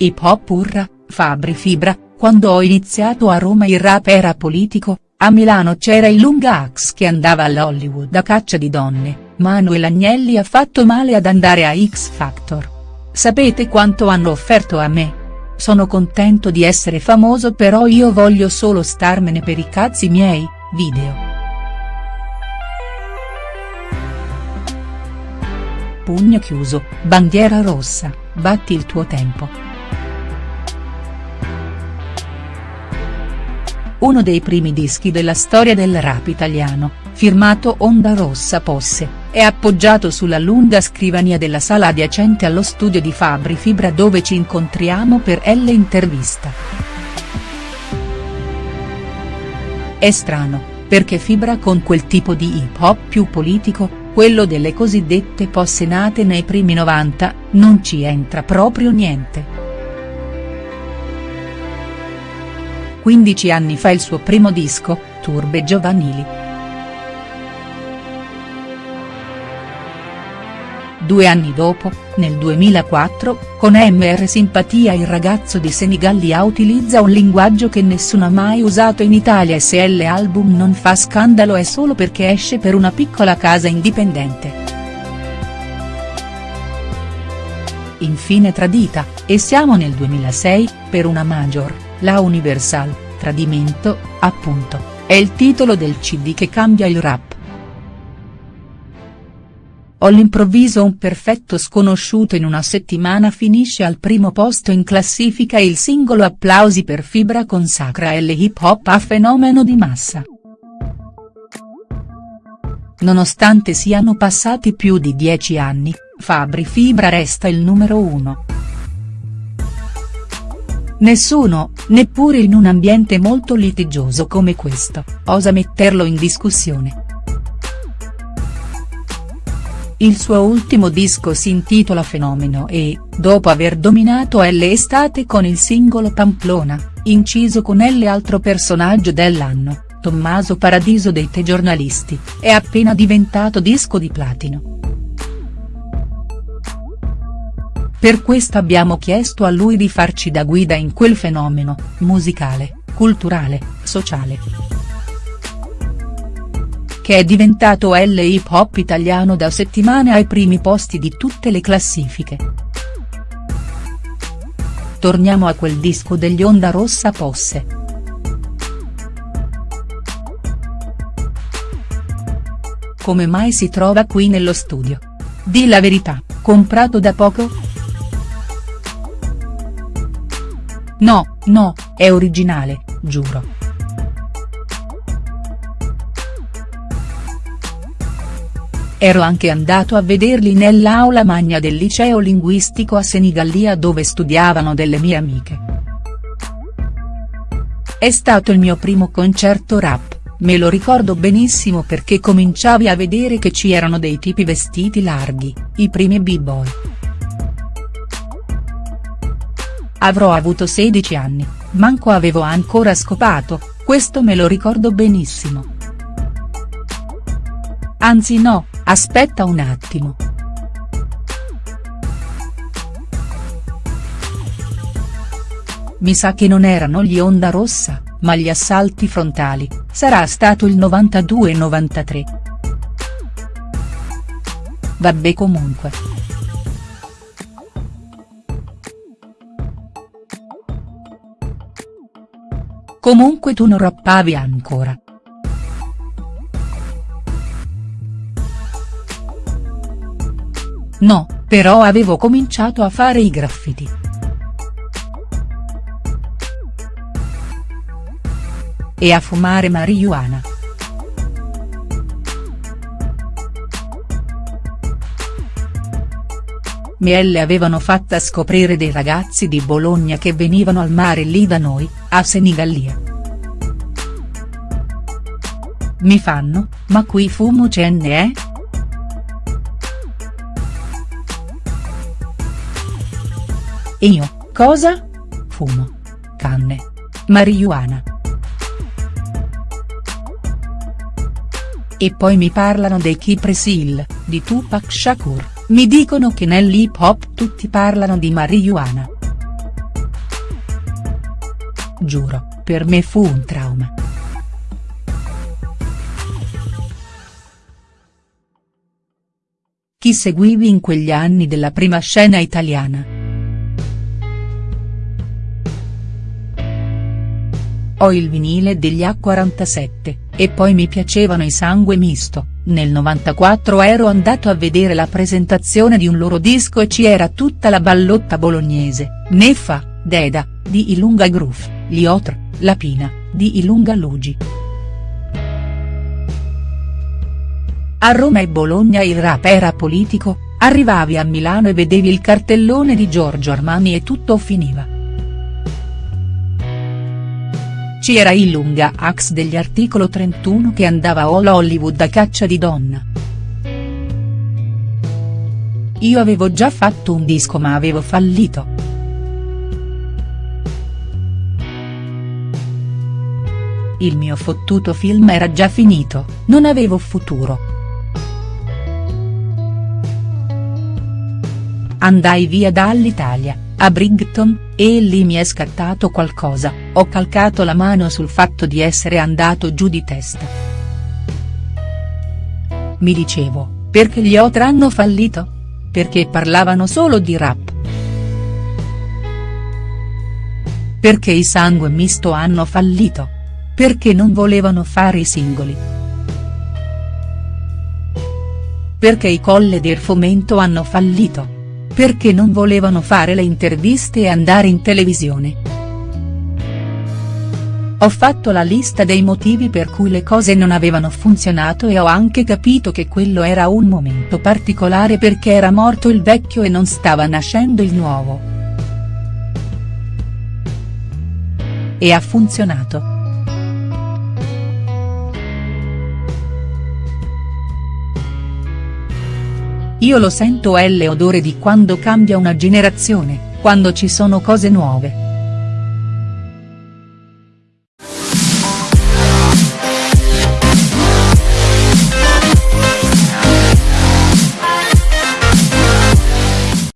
Hip hop urra, Fabri Fibra, quando ho iniziato a Roma il rap era politico, a Milano c'era il Lungax che andava all'Hollywood a caccia di donne, Manuel Agnelli ha fatto male ad andare a X Factor. Sapete quanto hanno offerto a me? Sono contento di essere famoso però io voglio solo starmene per i cazzi miei, video. Pugno chiuso, bandiera rossa, batti il tuo tempo. Uno dei primi dischi della storia del rap italiano, firmato Onda Rossa Posse, è appoggiato sulla lunga scrivania della sala adiacente allo studio di Fabri Fibra dove ci incontriamo per L intervista. È strano, perché Fibra con quel tipo di hip hop più politico, quello delle cosiddette posse nate nei primi 90, non ci entra proprio niente. 15 anni fa il suo primo disco, Turbe Giovanili. Due anni dopo, nel 2004, con MR Simpatia il ragazzo di Senigallia utilizza un linguaggio che nessuno ha mai usato in Italia e se l'album non fa scandalo è solo perché esce per una piccola casa indipendente. Infine tradita, e siamo nel 2006, per una major la Universal, Tradimento, appunto, è il titolo del cd che cambia il rap. All'improvviso un perfetto sconosciuto in una settimana finisce al primo posto in classifica il singolo Applausi per Fibra consacra L hip hop a fenomeno di massa. Nonostante siano passati più di dieci anni, Fabri Fibra resta il numero uno. Nessuno, neppure in un ambiente molto litigioso come questo, osa metterlo in discussione. Il suo ultimo disco si intitola Fenomeno e, dopo aver dominato L estate con il singolo Pamplona, inciso con L altro personaggio dell'anno, Tommaso Paradiso dei Te giornalisti, è appena diventato disco di platino. Per questo abbiamo chiesto a lui di farci da guida in quel fenomeno, musicale, culturale, sociale. Che è diventato L hip hop italiano da settimane ai primi posti di tutte le classifiche. Torniamo a quel disco degli Onda Rossa Posse. Come mai si trova qui nello studio? Di la verità, comprato da poco?. No, no, è originale, giuro. Ero anche andato a vederli nell'aula magna del liceo linguistico a Senigallia dove studiavano delle mie amiche. È stato il mio primo concerto rap, me lo ricordo benissimo perché cominciavi a vedere che ci erano dei tipi vestiti larghi, i primi b-boy. Avrò avuto 16 anni, manco avevo ancora scopato, questo me lo ricordo benissimo. Anzi no, aspetta un attimo. Mi sa che non erano gli Onda Rossa, ma gli assalti frontali, sarà stato il 92-93. Vabbè comunque. Comunque tu non rappavi ancora. No, però avevo cominciato a fare i graffiti. E a fumare marijuana. Miele avevano fatta scoprire dei ragazzi di Bologna che venivano al mare lì da noi, a Senigallia. Mi fanno, ma qui fumo ce. Eh? Io, cosa? Fumo. Canne. Marijuana. E poi mi parlano dei Cypress Hill, di Tupac Shakur. Mi dicono che nell'hip hop tutti parlano di marijuana. giuro, per me fu un trauma. Chi seguivi in quegli anni della prima scena italiana?. Ho il vinile degli A47, e poi mi piacevano i Sangue Misto, nel 94 ero andato a vedere la presentazione di un loro disco e ci era tutta la ballotta bolognese, Neffa, Deda, di Ilunga Groove, Liotr, Lapina, di Ilunga Lugi. A Roma e Bologna il rap era politico, arrivavi a Milano e vedevi il cartellone di Giorgio Armani e tutto finiva. C'era il lunga ax degli articolo 31 che andava all Hollywood a caccia di donna. Io avevo già fatto un disco ma avevo fallito. Il mio fottuto film era già finito, non avevo futuro. Andai via dall'Italia, a Brighton, e lì mi è scattato qualcosa, ho calcato la mano sul fatto di essere andato giù di testa. Mi dicevo, perché gli Otra hanno fallito? Perché parlavano solo di rap. Perché i sangue misto hanno fallito? Perché non volevano fare i singoli. Perché i colle del fomento hanno fallito? Perché non volevano fare le interviste e andare in televisione. Ho fatto la lista dei motivi per cui le cose non avevano funzionato e ho anche capito che quello era un momento particolare perché era morto il vecchio e non stava nascendo il nuovo. E ha funzionato. Io lo sento è l'odore di quando cambia una generazione, quando ci sono cose nuove.